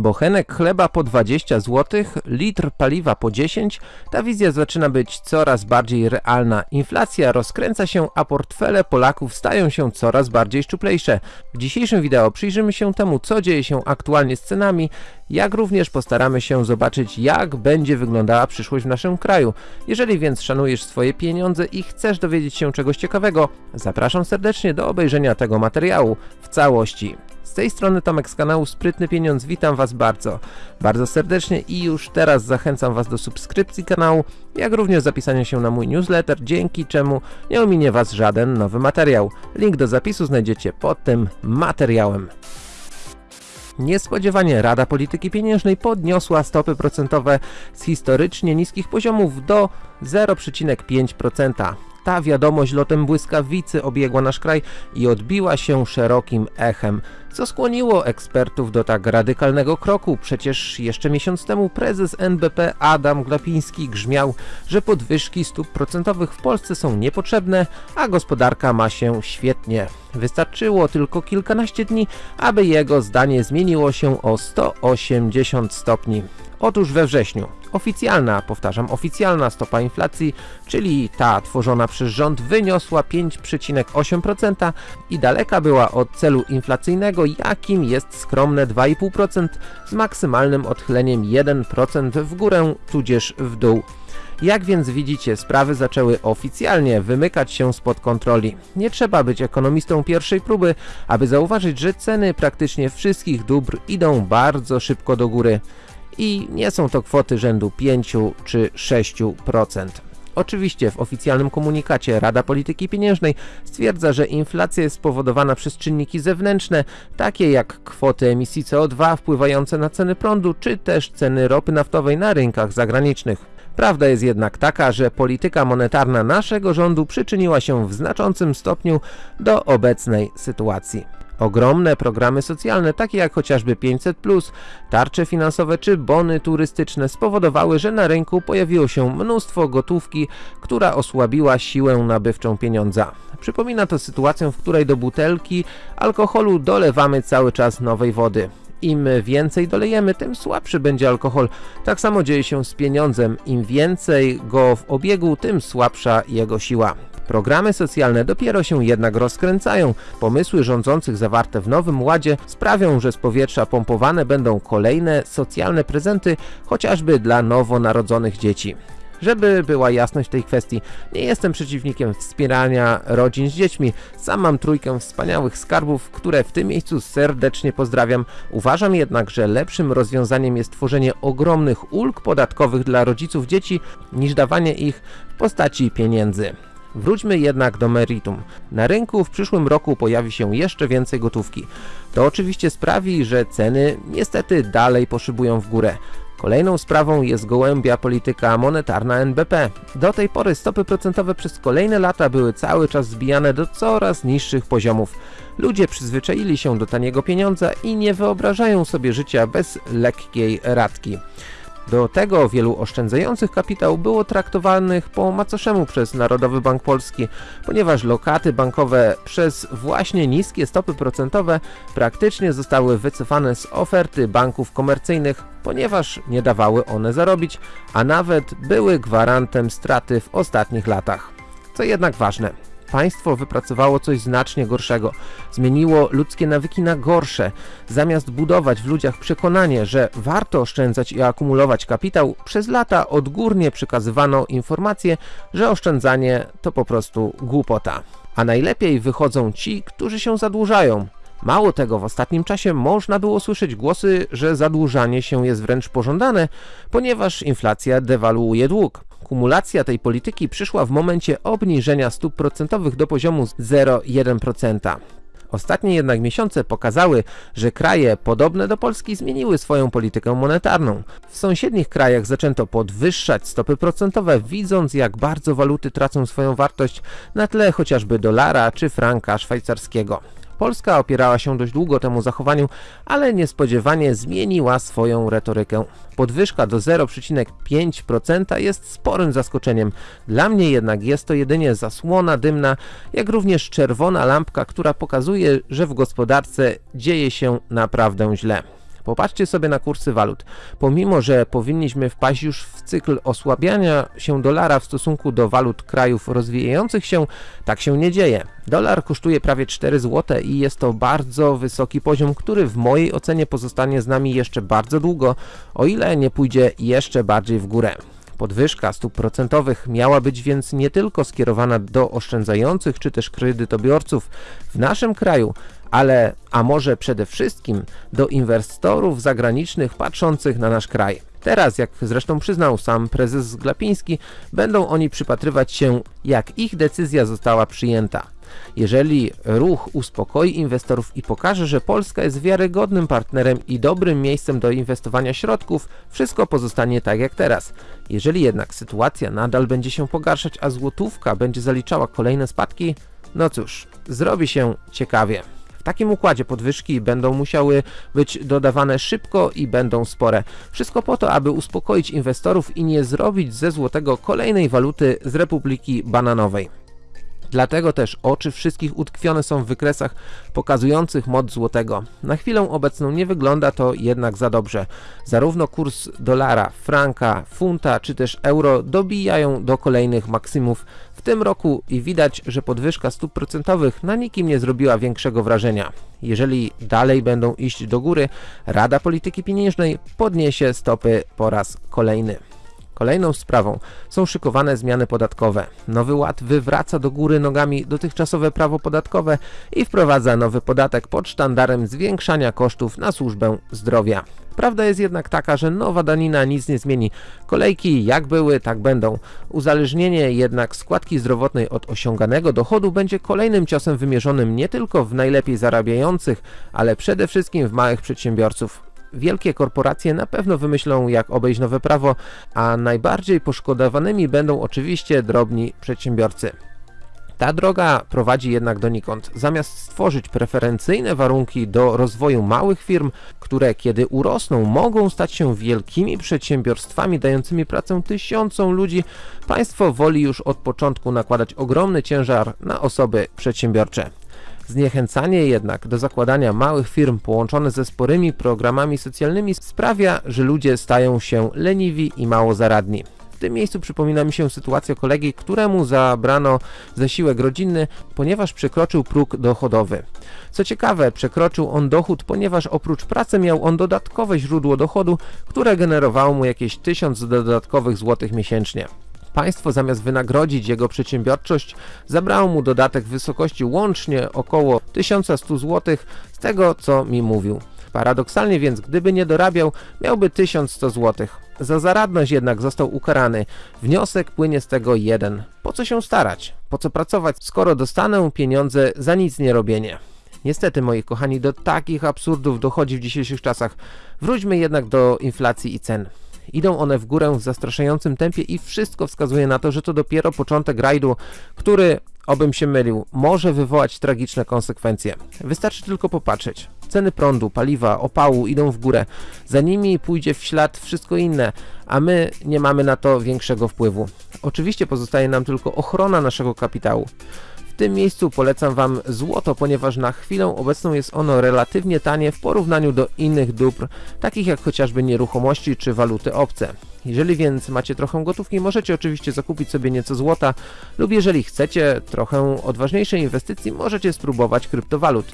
Bochenek chleba po 20 zł, litr paliwa po 10, ta wizja zaczyna być coraz bardziej realna. Inflacja rozkręca się, a portfele Polaków stają się coraz bardziej szczuplejsze. W dzisiejszym wideo przyjrzymy się temu, co dzieje się aktualnie z cenami, jak również postaramy się zobaczyć, jak będzie wyglądała przyszłość w naszym kraju. Jeżeli więc szanujesz swoje pieniądze i chcesz dowiedzieć się czegoś ciekawego, zapraszam serdecznie do obejrzenia tego materiału w całości. Z tej strony Tomek z kanału Sprytny Pieniądz, witam Was bardzo, bardzo serdecznie i już teraz zachęcam Was do subskrypcji kanału, jak również zapisania się na mój newsletter, dzięki czemu nie ominie Was żaden nowy materiał. Link do zapisu znajdziecie pod tym materiałem. Niespodziewanie Rada Polityki Pieniężnej podniosła stopy procentowe z historycznie niskich poziomów do 0,5%. Ta wiadomość lotem błyskawicy obiegła nasz kraj i odbiła się szerokim echem, co skłoniło ekspertów do tak radykalnego kroku. Przecież jeszcze miesiąc temu prezes NBP Adam Glapiński grzmiał, że podwyżki stóp procentowych w Polsce są niepotrzebne, a gospodarka ma się świetnie. Wystarczyło tylko kilkanaście dni, aby jego zdanie zmieniło się o 180 stopni. Otóż we wrześniu oficjalna, powtarzam, oficjalna stopa inflacji, czyli ta tworzona przez rząd wyniosła 5,8% i daleka była od celu inflacyjnego, jakim jest skromne 2,5% z maksymalnym odchyleniem 1% w górę tudzież w dół. Jak więc widzicie, sprawy zaczęły oficjalnie wymykać się spod kontroli. Nie trzeba być ekonomistą pierwszej próby, aby zauważyć, że ceny praktycznie wszystkich dóbr idą bardzo szybko do góry i nie są to kwoty rzędu 5 czy 6%. Oczywiście w oficjalnym komunikacie Rada Polityki Pieniężnej stwierdza, że inflacja jest spowodowana przez czynniki zewnętrzne, takie jak kwoty emisji CO2 wpływające na ceny prądu, czy też ceny ropy naftowej na rynkach zagranicznych. Prawda jest jednak taka, że polityka monetarna naszego rządu przyczyniła się w znaczącym stopniu do obecnej sytuacji. Ogromne programy socjalne, takie jak chociażby 500, tarcze finansowe czy bony turystyczne, spowodowały, że na rynku pojawiło się mnóstwo gotówki, która osłabiła siłę nabywczą pieniądza. Przypomina to sytuację, w której do butelki alkoholu dolewamy cały czas nowej wody. Im więcej dolejemy, tym słabszy będzie alkohol. Tak samo dzieje się z pieniądzem. Im więcej go w obiegu, tym słabsza jego siła. Programy socjalne dopiero się jednak rozkręcają. Pomysły rządzących zawarte w Nowym Ładzie sprawią, że z powietrza pompowane będą kolejne socjalne prezenty, chociażby dla nowonarodzonych dzieci. Żeby była jasność w tej kwestii, nie jestem przeciwnikiem wspierania rodzin z dziećmi. Sam mam trójkę wspaniałych skarbów, które w tym miejscu serdecznie pozdrawiam. Uważam jednak, że lepszym rozwiązaniem jest tworzenie ogromnych ulg podatkowych dla rodziców dzieci, niż dawanie ich w postaci pieniędzy. Wróćmy jednak do meritum. Na rynku w przyszłym roku pojawi się jeszcze więcej gotówki. To oczywiście sprawi, że ceny niestety dalej poszybują w górę. Kolejną sprawą jest gołębia polityka monetarna NBP. Do tej pory stopy procentowe przez kolejne lata były cały czas zbijane do coraz niższych poziomów. Ludzie przyzwyczaili się do taniego pieniądza i nie wyobrażają sobie życia bez lekkiej ratki. Do tego wielu oszczędzających kapitał było traktowanych po macoszemu przez Narodowy Bank Polski, ponieważ lokaty bankowe przez właśnie niskie stopy procentowe praktycznie zostały wycofane z oferty banków komercyjnych, ponieważ nie dawały one zarobić, a nawet były gwarantem straty w ostatnich latach. Co jednak ważne, Państwo wypracowało coś znacznie gorszego. Zmieniło ludzkie nawyki na gorsze. Zamiast budować w ludziach przekonanie, że warto oszczędzać i akumulować kapitał, przez lata odgórnie przekazywano informację, że oszczędzanie to po prostu głupota. A najlepiej wychodzą ci, którzy się zadłużają. Mało tego, w ostatnim czasie można było słyszeć głosy, że zadłużanie się jest wręcz pożądane, ponieważ inflacja dewaluuje dług. Kumulacja tej polityki przyszła w momencie obniżenia stóp procentowych do poziomu 0,1%. Ostatnie jednak miesiące pokazały, że kraje podobne do Polski zmieniły swoją politykę monetarną. W sąsiednich krajach zaczęto podwyższać stopy procentowe, widząc jak bardzo waluty tracą swoją wartość na tle chociażby dolara czy franka szwajcarskiego. Polska opierała się dość długo temu zachowaniu, ale niespodziewanie zmieniła swoją retorykę. Podwyżka do 0,5% jest sporym zaskoczeniem. Dla mnie jednak jest to jedynie zasłona dymna, jak również czerwona lampka, która pokazuje, że w gospodarce dzieje się naprawdę źle. Popatrzcie sobie na kursy walut. Pomimo, że powinniśmy wpaść już w cykl osłabiania się dolara w stosunku do walut krajów rozwijających się, tak się nie dzieje. Dolar kosztuje prawie 4 zł i jest to bardzo wysoki poziom, który w mojej ocenie pozostanie z nami jeszcze bardzo długo, o ile nie pójdzie jeszcze bardziej w górę. Podwyżka stóp procentowych miała być więc nie tylko skierowana do oszczędzających czy też kredytobiorców w naszym kraju, ale a może przede wszystkim do inwestorów zagranicznych patrzących na nasz kraj. Teraz, jak zresztą przyznał sam prezes Glapiński, będą oni przypatrywać się, jak ich decyzja została przyjęta. Jeżeli ruch uspokoi inwestorów i pokaże, że Polska jest wiarygodnym partnerem i dobrym miejscem do inwestowania środków, wszystko pozostanie tak jak teraz. Jeżeli jednak sytuacja nadal będzie się pogarszać, a złotówka będzie zaliczała kolejne spadki, no cóż, zrobi się ciekawie. W takim układzie podwyżki będą musiały być dodawane szybko i będą spore. Wszystko po to, aby uspokoić inwestorów i nie zrobić ze złotego kolejnej waluty z Republiki Bananowej. Dlatego też oczy wszystkich utkwione są w wykresach pokazujących moc złotego. Na chwilę obecną nie wygląda to jednak za dobrze. Zarówno kurs dolara, franka, funta czy też euro dobijają do kolejnych maksymów w tym roku i widać, że podwyżka stóp procentowych na nikim nie zrobiła większego wrażenia. Jeżeli dalej będą iść do góry, Rada Polityki Pieniężnej podniesie stopy po raz kolejny. Kolejną sprawą są szykowane zmiany podatkowe. Nowy Ład wywraca do góry nogami dotychczasowe prawo podatkowe i wprowadza nowy podatek pod sztandarem zwiększania kosztów na służbę zdrowia. Prawda jest jednak taka, że nowa danina nic nie zmieni. Kolejki jak były, tak będą. Uzależnienie jednak składki zdrowotnej od osiąganego dochodu będzie kolejnym ciosem wymierzonym nie tylko w najlepiej zarabiających, ale przede wszystkim w małych przedsiębiorców. Wielkie korporacje na pewno wymyślą jak obejść nowe prawo, a najbardziej poszkodowanymi będą oczywiście drobni przedsiębiorcy. Ta droga prowadzi jednak donikąd. Zamiast stworzyć preferencyjne warunki do rozwoju małych firm, które kiedy urosną mogą stać się wielkimi przedsiębiorstwami dającymi pracę tysiącom ludzi, państwo woli już od początku nakładać ogromny ciężar na osoby przedsiębiorcze. Zniechęcanie jednak do zakładania małych firm połączone ze sporymi programami socjalnymi sprawia, że ludzie stają się leniwi i mało zaradni. W tym miejscu przypomina mi się sytuacja kolegi, któremu zabrano zasiłek rodzinny, ponieważ przekroczył próg dochodowy. Co ciekawe, przekroczył on dochód, ponieważ oprócz pracy miał on dodatkowe źródło dochodu, które generowało mu jakieś 1000 dodatkowych złotych miesięcznie. Państwo zamiast wynagrodzić jego przedsiębiorczość zabrało mu dodatek w wysokości łącznie około 1100 zł z tego co mi mówił. Paradoksalnie więc gdyby nie dorabiał miałby 1100 zł. Za zaradność jednak został ukarany. Wniosek płynie z tego jeden. Po co się starać? Po co pracować, skoro dostanę pieniądze za nic nie robienie? Niestety, moi kochani, do takich absurdów dochodzi w dzisiejszych czasach. Wróćmy jednak do inflacji i cen. Idą one w górę w zastraszającym tempie i wszystko wskazuje na to, że to dopiero początek rajdu, który, obym się mylił, może wywołać tragiczne konsekwencje. Wystarczy tylko popatrzeć. Ceny prądu, paliwa, opału idą w górę. Za nimi pójdzie w ślad wszystko inne, a my nie mamy na to większego wpływu. Oczywiście pozostaje nam tylko ochrona naszego kapitału tym miejscu polecam Wam złoto, ponieważ na chwilę obecną jest ono relatywnie tanie w porównaniu do innych dóbr, takich jak chociażby nieruchomości czy waluty obce. Jeżeli więc macie trochę gotówki, możecie oczywiście zakupić sobie nieco złota lub jeżeli chcecie trochę odważniejszej inwestycji, możecie spróbować kryptowalut.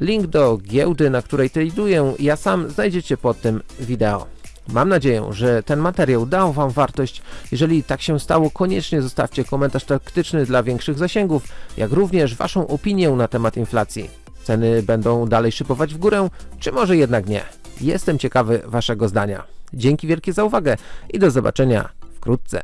Link do giełdy, na której traduję ja sam znajdziecie pod tym wideo. Mam nadzieję, że ten materiał dał Wam wartość. Jeżeli tak się stało, koniecznie zostawcie komentarz taktyczny dla większych zasięgów, jak również Waszą opinię na temat inflacji. Ceny będą dalej szybować w górę, czy może jednak nie? Jestem ciekawy Waszego zdania. Dzięki wielkie za uwagę i do zobaczenia wkrótce.